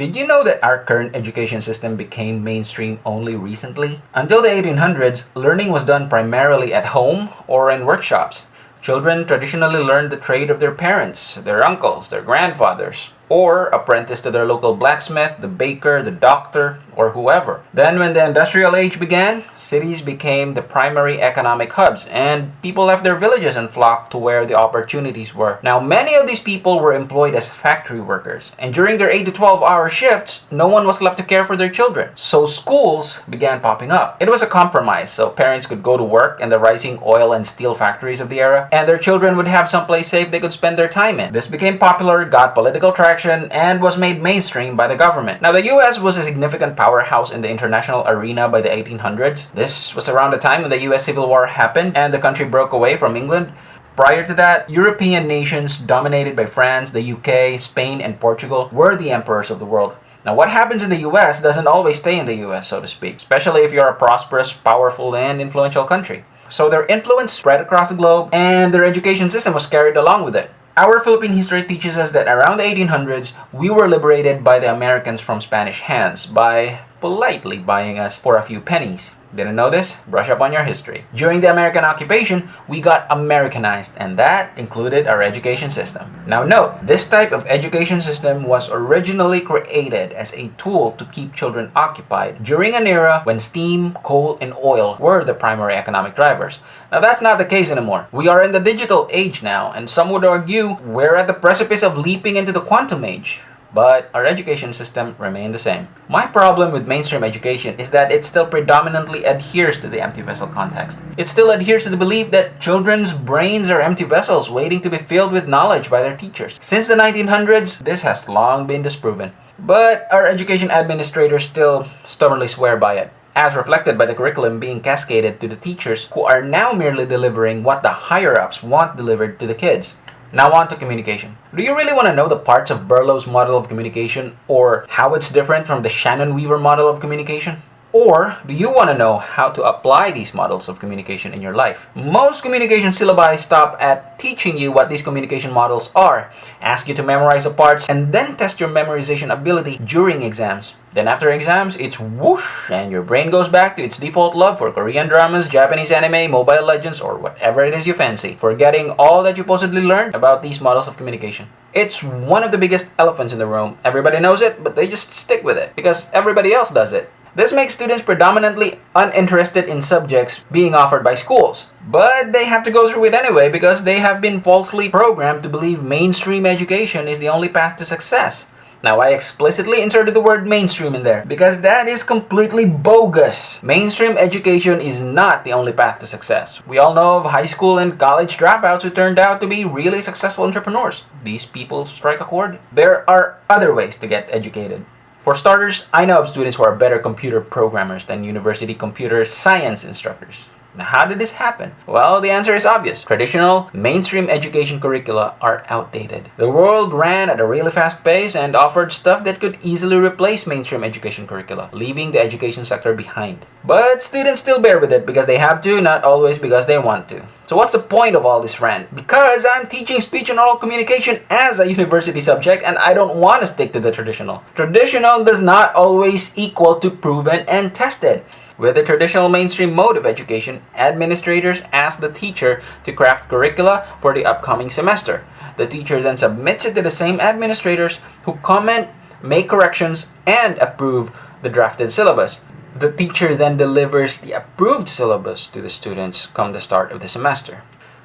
Did you know that our current education system became mainstream only recently? Until the 1800s, learning was done primarily at home or in workshops. Children traditionally learned the trade of their parents, their uncles, their grandfathers, or apprenticed to their local blacksmith, the baker, the doctor, or whoever. Then, when the industrial age began, cities became the primary economic hubs, and people left their villages and flocked to where the opportunities were. Now, many of these people were employed as factory workers, and during their 8 to 12 hour shifts, no one was left to care for their children. So, schools began popping up. It was a compromise, so parents could go to work in the rising oil and steel factories of the era, and their children would have someplace safe they could spend their time in. This became popular, got political traction and was made mainstream by the government. Now, the US was a significant powerhouse in the international arena by the 1800s. This was around the time when the US Civil War happened and the country broke away from England. Prior to that, European nations dominated by France, the UK, Spain, and Portugal were the emperors of the world. Now, what happens in the US doesn't always stay in the US, so to speak, especially if you're a prosperous, powerful, and influential country. So their influence spread across the globe, and their education system was carried along with it. Our Philippine history teaches us that around the 1800s, we were liberated by the Americans from Spanish hands by politely buying us for a few pennies. Didn't know this? Brush up on your history. During the American occupation, we got Americanized, and that included our education system. Now, note, this type of education system was originally created as a tool to keep children occupied during an era when steam, coal, and oil were the primary economic drivers. Now, that's not the case anymore. We are in the digital age now, and some would argue we're at the precipice of leaping into the quantum age but our education system remained the same. My problem with mainstream education is that it still predominantly adheres to the empty vessel context. It still adheres to the belief that children's brains are empty vessels waiting to be filled with knowledge by their teachers. Since the 1900s, this has long been disproven. But our education administrators still stubbornly swear by it as reflected by the curriculum being cascaded to the teachers who are now merely delivering what the higher ups want delivered to the kids. Now on to communication. Do you really want to know the parts of Berlo's model of communication or how it's different from the Shannon Weaver model of communication? Or do you want to know how to apply these models of communication in your life? Most communication syllabi stop at teaching you what these communication models are, ask you to memorize the parts, and then test your memorization ability during exams. Then after exams, it's whoosh, and your brain goes back to its default love for Korean dramas, Japanese anime, Mobile Legends, or whatever it is you fancy, forgetting all that you possibly learned about these models of communication. It's one of the biggest elephants in the room. Everybody knows it, but they just stick with it because everybody else does it. This makes students predominantly uninterested in subjects being offered by schools. But they have to go through it anyway because they have been falsely programmed to believe mainstream education is the only path to success. Now, I explicitly inserted the word mainstream in there because that is completely bogus. Mainstream education is not the only path to success. We all know of high school and college dropouts who turned out to be really successful entrepreneurs. These people strike a chord. There are other ways to get educated. For starters, I know of students who are better computer programmers than university computer science instructors. Now, how did this happen? Well, the answer is obvious. Traditional, mainstream education curricula are outdated. The world ran at a really fast pace and offered stuff that could easily replace mainstream education curricula, leaving the education sector behind. But students still bear with it because they have to, not always because they want to. So what's the point of all this rant? Because I'm teaching speech and oral communication as a university subject and I don't want to stick to the traditional. Traditional does not always equal to proven and tested. With the traditional mainstream mode of education, administrators ask the teacher to craft curricula for the upcoming semester. The teacher then submits it to the same administrators who comment, make corrections, and approve the drafted syllabus. The teacher then delivers the approved syllabus to the students come the start of the semester.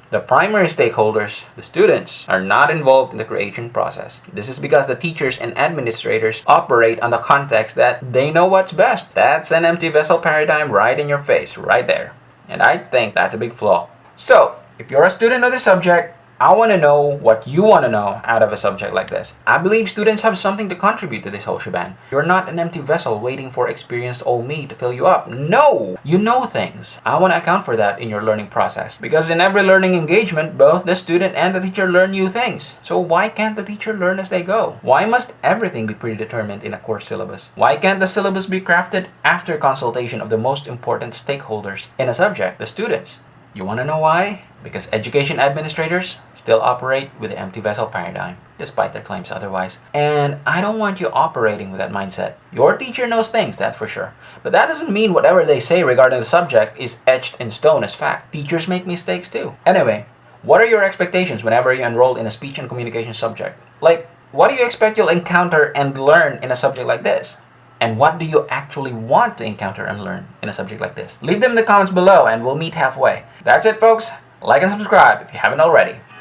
The primary stakeholders, the students, are not involved in the creation process. This is because the teachers and administrators operate on the context that they know what's best. That's an empty vessel paradigm right in your face, right there. And I think that's a big flaw. So, if you're a student of the subject, I want to know what you want to know out of a subject like this. I believe students have something to contribute to this whole shebang. You're not an empty vessel waiting for experienced old me to fill you up. No! You know things. I want to account for that in your learning process. Because in every learning engagement, both the student and the teacher learn new things. So why can't the teacher learn as they go? Why must everything be predetermined in a course syllabus? Why can't the syllabus be crafted after consultation of the most important stakeholders in a subject, the students? You want to know why? Because education administrators still operate with the empty vessel paradigm, despite their claims otherwise. And I don't want you operating with that mindset. Your teacher knows things, that's for sure. But that doesn't mean whatever they say regarding the subject is etched in stone as fact. Teachers make mistakes too. Anyway, what are your expectations whenever you enroll in a speech and communication subject? Like, what do you expect you'll encounter and learn in a subject like this? And what do you actually want to encounter and learn in a subject like this? Leave them in the comments below and we'll meet halfway. That's it, folks. Like and subscribe if you haven't already.